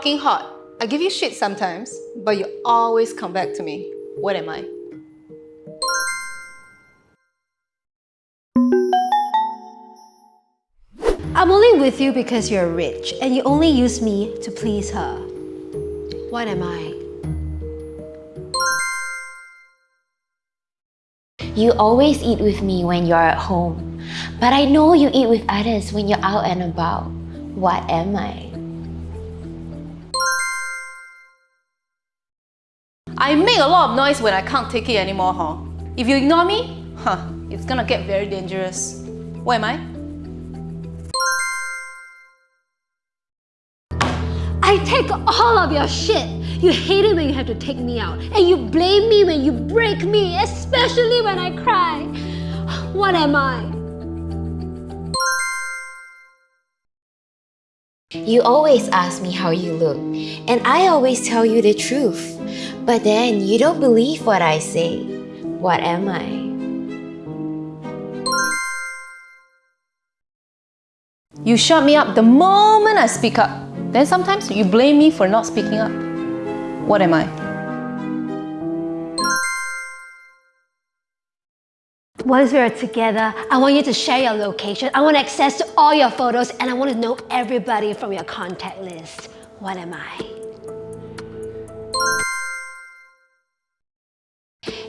Fucking hot. I give you shit sometimes, but you always come back to me. What am I? I'm only with you because you're rich and you only use me to please her. What am I? You always eat with me when you're at home, but I know you eat with others when you're out and about. What am I? I make a lot of noise when I can't take it anymore, huh? If you ignore me, huh, it's gonna get very dangerous. What am I? I take all of your shit. You hate it when you have to take me out. And you blame me when you break me, especially when I cry. What am I? You always ask me how you look, and I always tell you the truth. But then you don't believe what I say. What am I? You shut me up the moment I speak up. Then sometimes you blame me for not speaking up. What am I? Once we're together, I want you to share your location. I want access to all your photos and I want to know everybody from your contact list. What am I?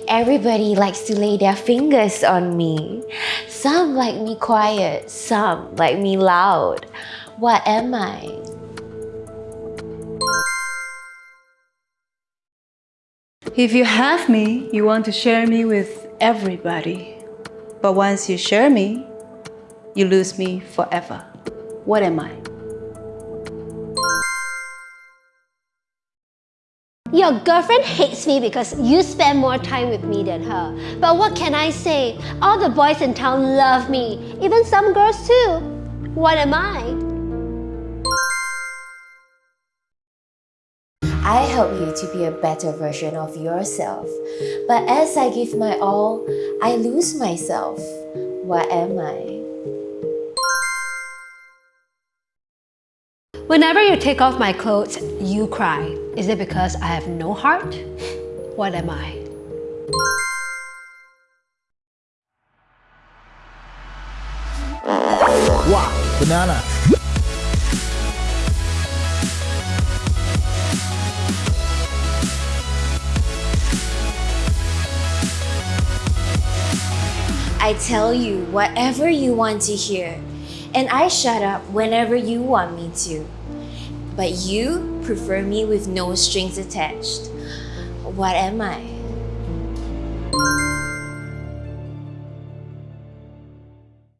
Everybody likes to lay their fingers on me. Some like me quiet, some like me loud. What am I? If you have me, you want to share me with everybody. But once you share me, you lose me forever. What am I? Your girlfriend hates me because you spend more time with me than her. But what can I say? All the boys in town love me, even some girls too. What am I? I help you to be a better version of yourself. But as I give my all, I lose myself. What am I? Whenever you take off my clothes, you cry. Is it because I have no heart? What am I? Wow, banana. I tell you whatever you want to hear, and I shut up whenever you want me to. But you prefer me with no strings attached. What am I?